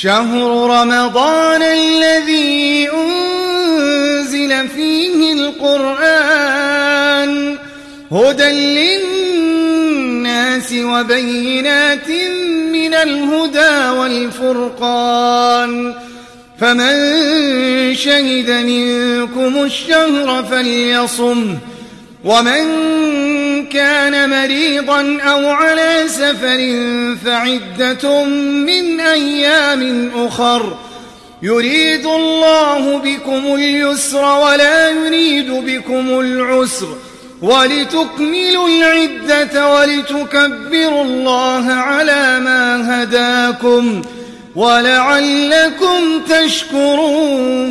شهر رمضان الذي أنزل فيه القرآن هدى للناس وبينات من الهدى والفرقان فمن شهد منكم الشهر فليصم ومن كان مريضا أو على سفر فعدة من أيام أخر. يريد الله بكم اليسر ولا يريد بكم العسر. ولتكملوا العدة ولتكبروا الله على ما هداكم. ولعلكم تشكرون.